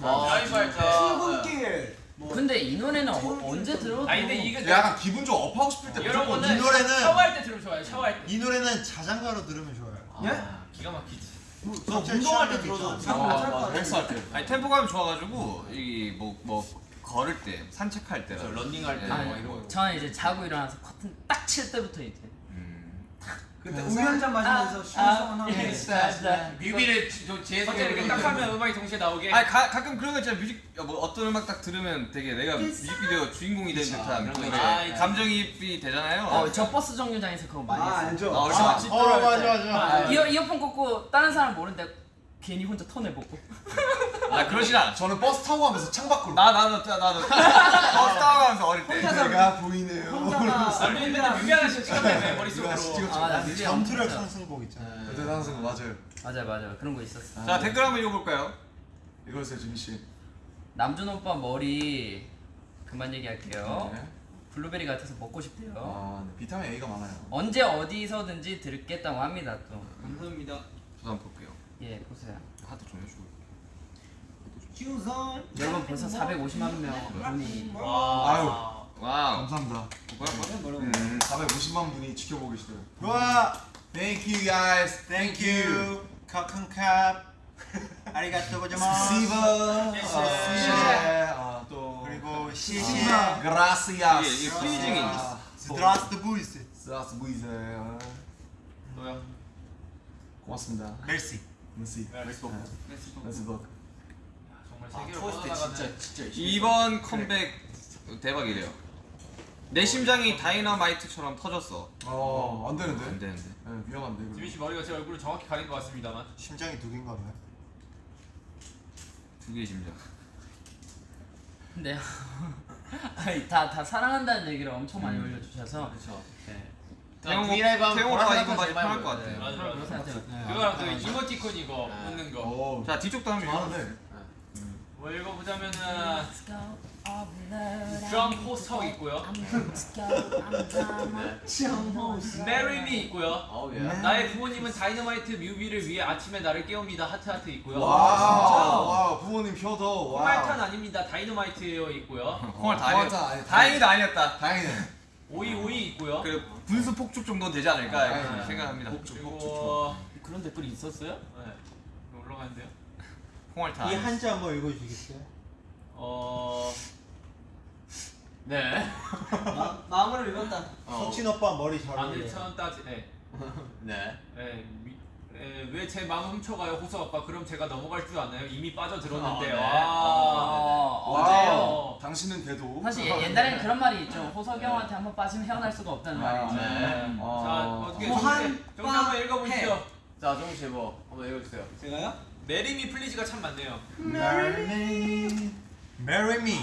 와, 라이브 할 때. 출근길 뭐 근데 이 노래는 어, 언제 들어도 아 근데 이거 약간 기분 좀 업하고 싶을 때 여러분은 이 노래는- 샤워할 때 들으면 좋아요. 샤워할 때. 이 노래는 자장가로 들으면 좋아요. 아, 기가 막히지. 저 운동할 때 들어도 아, 잠깐 맞아. 짤 헬스할 때. 아니 템포감이 좋아가지고 이뭐뭐 걸을 때 산책할 때 런닝할 때 예. 막 아, 이런 거. 저는 이제 자고 일어나서 커튼 딱 칠 때부터 이제 음. 그때 우유 한 잔 마시면서 Shoes on 하면 예, 진짜. 뮤비를 저 뒤에서 어제 이렇게 딱 하면 음악이 동시에 나오게. 아니 가, 가끔 그런 거 있잖아 뮤직 뭐 어떤 음악 딱 들으면 되게 내가 뮤직비디오 주인공이 된 듯한 그런 거. 아, 아, 감정이입이 되잖아요. 어, 저 버스 정류장에서 그거 많이 아 했어요. 알죠? 아, 얼마나 집- 어 맞아 맞아. 이어 이어폰 꽂고 다른 사람 모르는데 괜히 혼자 턴해 보고. 아 그러진 않아. 저는 버스 타고 가면서 창밖으로 나 나도 나도 버스 타고 가면서 어릴 때. 내가 보이네요. 혼자가 아, 맨날 하나씩 찍었다며 머릿속으로. 찍었죠. 아, 나 뮤비 엄청 잠투력 좋아. 상승곡 있잖아. 그때 당선 맞아요. 맞아 맞아 그런 거 있었어. 자 댓글 한번 읽어볼까요? 이거였어요 준희 씨. 남준 오빠 머리 그만 얘기할게요. 네. 블루베리 같아서 먹고 싶대요. 아, 네. 비타민 A가 많아요. 언제 어디서든지 들겠다고 합니다 또. 감사합니다. 저도 한번 볼게요. 예 보세요. 하도 좀 해주고. 여러분 벌써 450만 명 분이 와. 아유. 와우. 감사합니다. 뭐라고? 음, 450만 분이 지켜보고 계시더라고요. 좋아. Thank you guys. Thank you. 카큰캅. 아리가또 고자마스. 아, 또 그리고 시시. 그라시아스. 이게- 이게 프리징이 아, 드라스트 부이스. 부이제. 아, 뭐야? 고맙습니다. 멜시. Merci. Merci beaucoup. merci beaucoup. 정말 아, 세계로 토스트 뻗어나가는 진짜 진짜 이번 컴백 대박이래요. 내 심장이 다이너마이트처럼 터졌어. 어, 안 되는데. 안 되는데. 네, 위험한데. 지민 씨 머리가 제 얼굴을 정확히 가린 것 같습니다만. 심장이 두 개인가 봐요. 두 개의 심장. 근데 아니 다 다 사랑한다는 얘기를 엄청 많이 음. 올려주셔서 그렇 죠. 네. 태형 V Live 태형 오빠 이거 많이 편할 것 같아. 생각해요. 그거랑 그 이모티콘 이거 웃는 거. 오. 자 뒤쪽도 한번 읽어. 많은데. 뭐 읽어보자면은 드럼 포스터 있고요. Marry Me 있고요. 예. 나의 부모님은 다이너마이트 뮤비를 위해 아침에 나를 깨웁니다. 하트 하트 있고요. 와, 와, 부모님 효도. 와. 콩알탄 아닙니다. 다이너마이트예요 있고요. 콩알 다 콩알탄 아니었다. 아니- 다행이다 아니었다. 다행이네. 오이 오이 있고요. 그 분수 폭죽 정도는 되지 않을까 아, 이렇게 아, 생각합니다. 그리고 그런 댓글이 있었어요? 네. 올라가는데요. 콩알탄. 이 한자 한번 읽어주시겠어요? 어 네. 마, 마음으로 읽었다. 석진 오빠 머리 잘. 안일천 따지. 네. 네. 네. 왜 제 마음 훔쳐가요 호수 아빠? 그럼 제가 넘어갈 줄 아나요? 이미 빠져들었는데. 아, 네. 와. 어, wow. 어제요. 당신은 돼도. 사실 예- 옛날에는 그런 말이 있죠. 호석이 형한테 한번 빠지면 헤어날 수가 없다는 아, 말이 있죠. 네. 네. 자 아. 어떻게 정리 정리 한번 읽어보시죠. 자 정우 씨 뭐 한번 읽어주세요. 제가요? Marry me please가 참 많네요. Marry me. Marry me.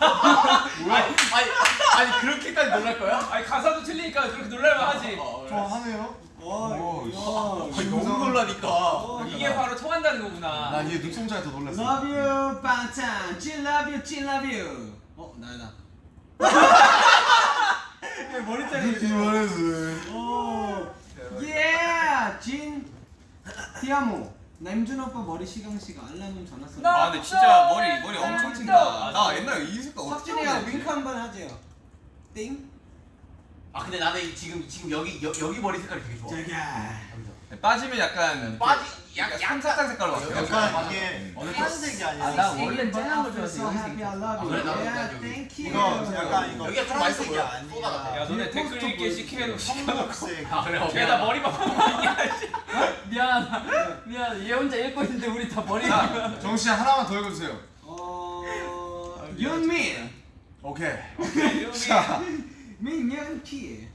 아니 아니 아니 그렇게까지 놀랄 거야? 아니 가사도 틀리니까 그렇게 놀랄만 하지. 어, 좋아하네요. 와. 씨. 너무 놀라니까. 이게 바로 통한다는 거구나. 난얘 눈동자에 더 놀랐어. Love you, 빵찬. 찐 love you, 찐 love you. 어, 나야 나. 머리 자르기. 오. 예, 진. 티아모. 남준 오빠 머리 시강 씨가 알람음 전화 소리. 아 근데 진짜 머리 머리 엄청 튄다. 나 옛날에 이 색깔 어떻게 하는지. 윙크 한 번 하세요. 띵. 아 근데 나는 지금 지금 여기 여, 여기 머리 색깔이 되게 좋아. 자기야. 빠지면 약간 빠지 약간 양사장 색깔로 바뀌어. 약간 이게 파란색이 아, 아니라 나 원래 쨍한 거 아, you. 그래? 나도 you. 이거 약간 이거 여기가 좀 맛있어 보여. 야 너네 이 댓글 읽기. 시키는 청록색. 아 그래 오케이. 걔다 머리만 미안 미안 얘 혼자 읽고 있는데 우리 다 머리 씨 하나만 더 읽어주세요. 어, 윤민. 오케이. 자, 민윤기.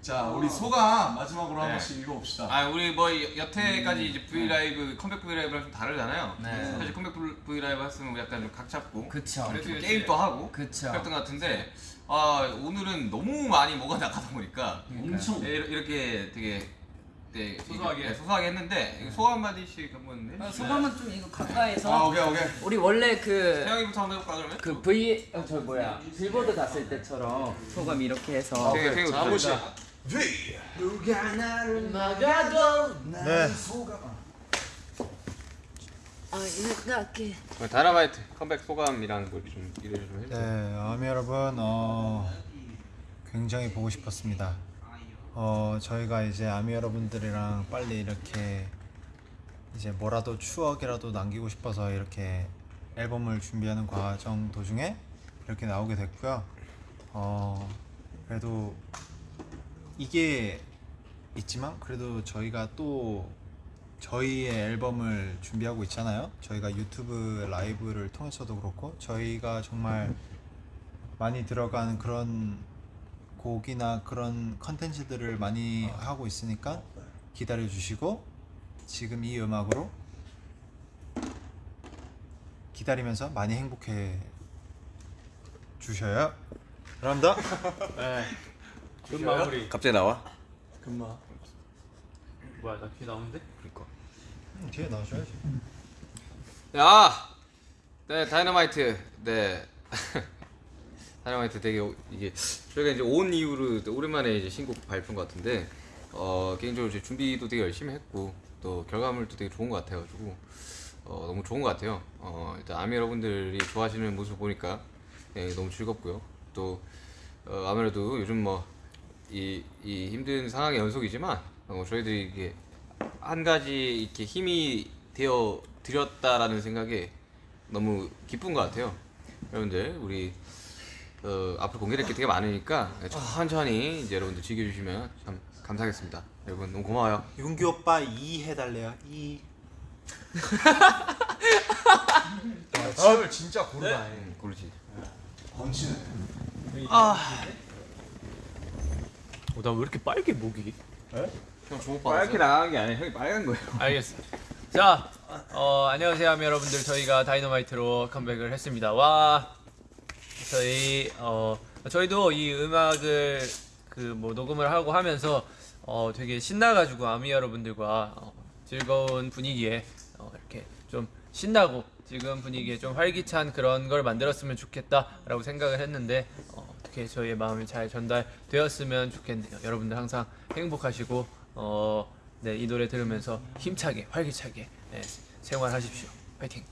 자, 우리 소감 마지막으로 한 네. 번씩 읽어봅시다. 아 우리 뭐 여태까지 이제 V Live 컴백 V Live랑 좀 다르잖아요. 네. 사실 컴백 V Live 했으면 약간 좀 각 잡고 그쵸 이렇게 그치. 게임도 하고 그쵸 그랬던 것 같은데 아 오늘은 너무 많이 뭐가 나가다 보니까 엄청. 네, 이렇게- 이렇게 되게 네, 소소하게. 네, 소소하게 했는데 소감 마디씩 한번 아, 해주세요. 소감은 좀 이거 아, 가까이서 오케이, 오케이. 우리 원래 그 태형이부터 한번 해볼까 그러면? 그 V 어, 저 뭐야 빌보드 갔을 때처럼 소감 이렇게 해서 되게 되게 자, 보시. 누가 나를 막아도 네. 아 이렇게 다이너마이트 컴백 소감이랑 뭐좀 이래 좀 해주세요. 네, 아미 여러분, 어, 굉장히 보고 싶었습니다. 어, 저희가 이제 아미 여러분들이랑 빨리 이렇게 이제 뭐라도 추억이라도 남기고 싶어서 이렇게 앨범을 준비하는 과정 도중에 이렇게 나오게 됐고요. 어, 그래도 이게 있지만 그래도 저희가 또 저희의 앨범을 준비하고 있잖아요. 저희가 유튜브 라이브를 통해서도 그렇고 저희가 정말 많이 들어가는 그런 곡이나 그런 컨텐츠들을 많이 하고 있으니까 기다려 주시고 지금 이 음악으로 기다리면서 많이 행복해 주셔요. 감사합니다. 끝 마무리. 갑자기 나와? 금마. 뭐야 나귀 나오는데? 음, 뒤에 나오셔야지. 야, 네 다이너마이트, 네 다이너마이트 되게 오- 이게 저희가 이제 온 이후로 또 오랜만에 이제 신곡 발표인 것 같은데 어 개인적으로 이제 준비도 되게 열심히 했고 또 결과물도 되게 좋은 것 같아가지고 어 너무 좋은 것 같아요. 어 일단 아미 여러분들이 좋아하시는 모습 보니까 예, 너무 즐겁고요. 또 어, 아무래도 요즘 뭐 이 이 힘든 상황의 연속이지만 어, 저희들이 이게 한 가지 이렇게 힘이 되어 드렸다라는 생각에 너무 기쁜 것 같아요. 여러분들 우리 어, 앞으로 공개될 게 되게 많으니까 천천히 이제 여러분들 즐겨주시면 참 감사하겠습니다. 여러분 너무 고마워요. 윤기 오빠 이 해달래요. 이. 아, 진짜 고르다. 음, 고르지. 번치네. 어나 왜 이렇게 빨개 목이? 형 주목 빨갛게 나간 게 아니라 형이 빨간 거예요. 알겠어. 자, 어, 안녕하세요, 여러분들. 저희가 다이너마이트로 컴백을 했습니다. 와, 저희 어, 저희도 이 음악을 그 뭐 녹음을 하고 하면서 어, 되게 신나가지고 아미 여러분들과 어, 즐거운 분위기에 어, 이렇게 좀 신나고 지금 분위기에 좀 활기찬 그런 걸 만들었으면 좋겠다라고 생각을 했는데 어, 어떻게 저희의 마음이 잘 전달되었으면 좋겠네요. 여러분들 항상 행복하시고 어, 네, 이 노래 들으면서 힘차게 활기차게 네, 생활하십시오. 파이팅.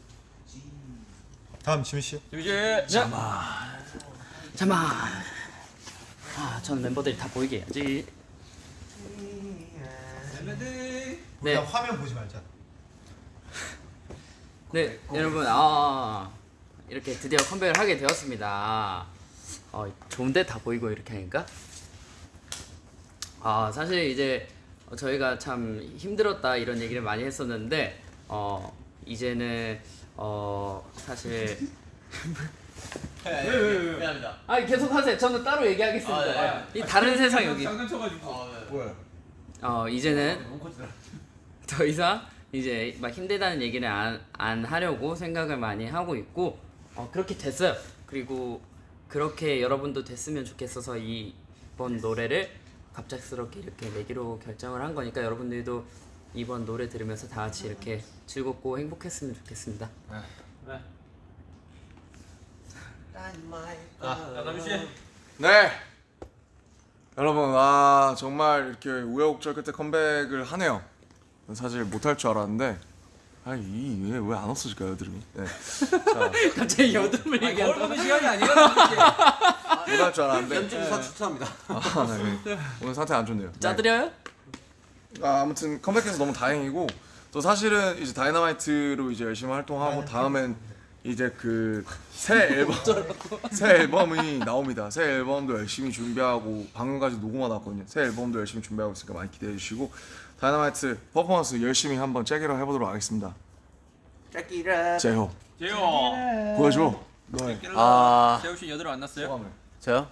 다음 지민 씨. 잠만 아 저는 멤버들이 다 보이게 해야지 네. 일단 화면 보지 말자. 네, 여러분, 아 이렇게 드디어 컴백을 하게 되었습니다. 어, 좋은데 다 보이고 이렇게 하니까. 아 사실 이제 저희가 참 힘들었다 이런 얘기를 많이 했었는데 어 이제는 어 사실 미안합니다. 아 계속 하세요. 저는 따로 얘기하겠습니다. 이 다른 세상 여기. 아, 뭐야? 어 이제는 더 이상 이제 막 힘들다는 얘기를 안, 안 하려고 생각을 많이 하고 있고 어 그렇게 됐어요. 그리고 그렇게 여러분도 됐으면 좋겠어서 이번 노래를 갑작스럽게 이렇게 내기로 결정을 한 거니까 여러분들도 이번 노래 들으면서 다 같이 이렇게 즐겁고 행복했으면 좋겠습니다. 아, 남주 씨. 네. 여러분, 아 정말 이렇게 우여곡절 끝에 컴백을 하네요. 사실 못할 줄 알았는데, 아 이왜왜 안 없어질까요, 드림이? 네. 자, 갑자기 여드름을 얘기한다. 거울 보는 시간이 아니에요. 못할 줄 알았는데. 연주부사 추천합니다. 아, 네. 오늘 상태 안 좋네요. 네. 짜드려요? 아, 아무튼 컴백해서 너무 다행이고 또 사실은 이제 다이너마이트로 이제 열심히 활동하고 다음엔 이제 그 새 앨범 새 앨범이 나옵니다. 새 앨범도 열심히 준비하고 방금까지 녹음하다 왔거든요. 새 앨범도 열심히 준비하고 있으니까 많이 기대해 주시고 다이너마이트 퍼포먼스 열심히 한번 째기로 해보도록 하겠습니다. 짝기라. 제호 재호. 보여줘. 너의 아 재호 씨 여드름 안 났어요? 소감을. 저요?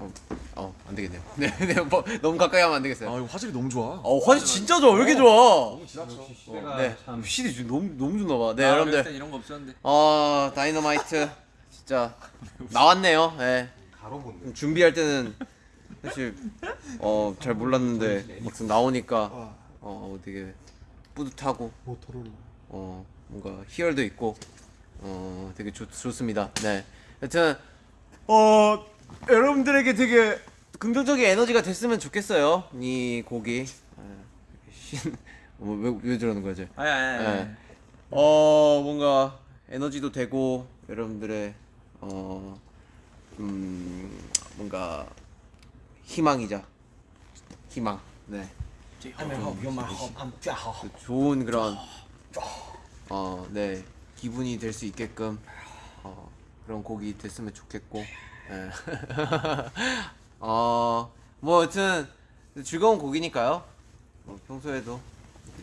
어, 어, 안 되겠네요. 네, 네, 뭐, 너무 가까이 하면 안 되겠어요. 아 이거 화질이 너무 좋아. 어, 화질 진짜 좋아. 왜 이렇게 좋아? 지났어. 네, CD 좀 너무 너무 좋나 봐. 네, 아, 여러분들. 이런 거 없었는데. 어, 다이너마이트 진짜 나왔네요. 예. 네. 준비할 때는 사실 어, 잘 몰랐는데 막상 나오니까 어, 되게 뿌듯하고 어, 뭔가 희열도 있고 어, 되게 좋, 좋습니다. 네. 여튼 어, 여러분들에게 되게 긍정적인 에너지가 됐으면 좋겠어요. 이 곡이 예, 신, 뭐, 왜, 왜 저러는 거지? 아니 아니 예. 어 뭔가 에너지도 되고 여러분들의 어 음, 뭔가 희망이자 희망 네 좋은 그런 어네 기분이 될 수 있게끔 어 그런 곡이 됐으면 좋겠고 예. 어 뭐 여튼 즐거운 곡이니까요 뭐 평소에도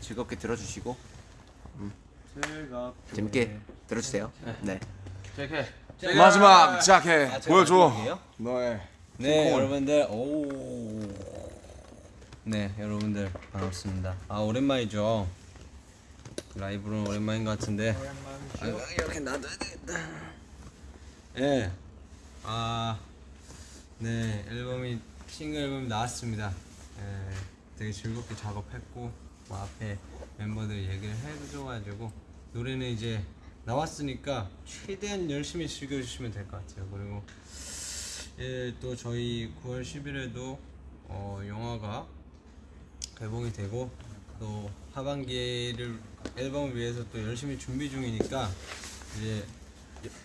즐겁게 들어주시고 음. 재밌게 들어주세요 네 JK. 마지막 자켓 아, 제가 보여줘. 마지막이에요? 너의 네. 여러분들 오. 네 여러분들 반갑습니다. 아 오랜만이죠. 라이브는 오랜만인 것 같은데. 아, 이렇게 놔둬야 되겠다. 예. 아. 네 앨범이 싱글 앨범이 나왔습니다. 예. 되게 즐겁게 작업했고 뭐 앞에 멤버들 얘기를 해줘가지고 노래는 이제 나왔으니까 최대한 열심히 즐겨주시면 될 것 같아요. 그리고 예, 또 저희 9월 10일에도 어, 영화가 개봉이 되고 또 하반기를 앨범을 위해서 또 열심히 준비 중이니까 이제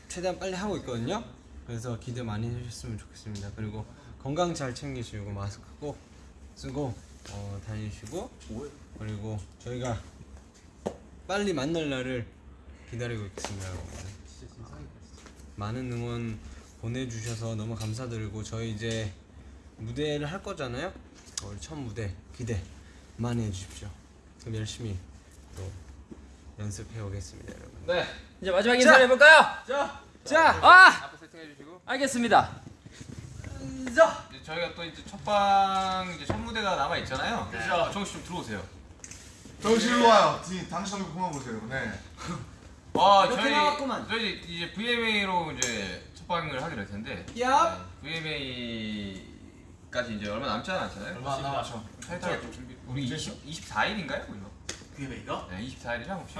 최대한 빨리 하고 있거든요. 그래서 기대 많이 해주셨으면 좋겠습니다. 그리고 건강 잘 챙기시고 마스크 꼭 쓰고 어, 다니시고 그리고 저희가 빨리 만날 날을 기다리고 있겠습니다, 여러분. 많은 응원 보내주셔서 너무 감사드리고 저희 이제 무대를 할 거잖아요. 어, 우리 첫 무대 기대 많이 해주십시오. 그럼 열심히 또 연습해 오겠습니다, 여러분. 네. 이제 마지막 인사를 해볼까요? 자, 자, 아, 세팅해 주시고. 알겠습니다. 이제 저희가 또 이제 첫방 이제 첫 무대가 남아 있잖아요. 그렇죠. 정씨 좀 들어오세요. 정신으로 와요. 디- 당신 얼굴 그만 보세요. 네. 아 이렇게 저희 나왔구만. 저희 이제 VMA로 이제 첫 방을 하기로 했는데 얍. VMA까지 이제 얼마 남지 않았잖아요. 얼마 안 남았죠. 살짝 좀 준비. 우리 20 24일인가요, 우리가? VMA가? 네, 24일이죠, 혹시?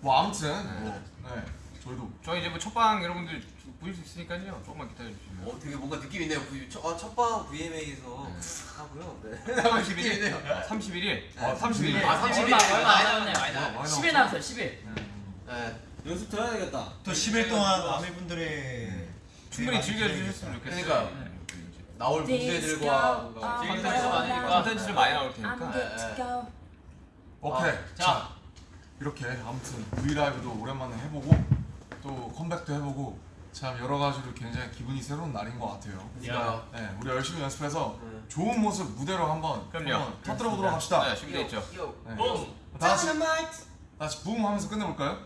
뭐 아무튼 뭐 네. 저희도 저희 이제 뭐 첫방 여러분들 보실 수 있으니까요. 조금만 기다려 주시면. 어 되게 뭔가 느낌 있네요 첫, 첫방 VMA에서 하고요 네 31일. 31일. 아, 31일. 아, 31일. 얼마 얼마 안 남았네. 많이 남았어. 10일 남았어요. 10일. 네. 연습 들어야 되겠다. 또 10일 동안 아미분들의 충분히 즐겨 주셨으면 좋겠어요. 그러니까요. 네. 나올 뭔가 컨텐츠도 많으니까 컨텐츠를 많이 나올 테니까. 네. 오케이. 자, 이렇게 아무튼 V Live도 오랜만에 해보고 또 컴백도 해보고 참 여러 가지로 굉장히 기분이 새로운 날인 것 같아요. 야. 네, 우리 열심히 연습해서 좋은 모습 무대로 한번 터뜨려 보도록 합시다. 네, 준비돼 있죠. 네. 다 같이 다 같이 붐 하면서 끝내볼까요?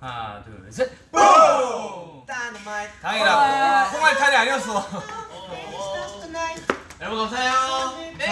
하나, 둘, 셋. 다행이다. 콩알탄이 아니었어. 여러분 감사해요. 네.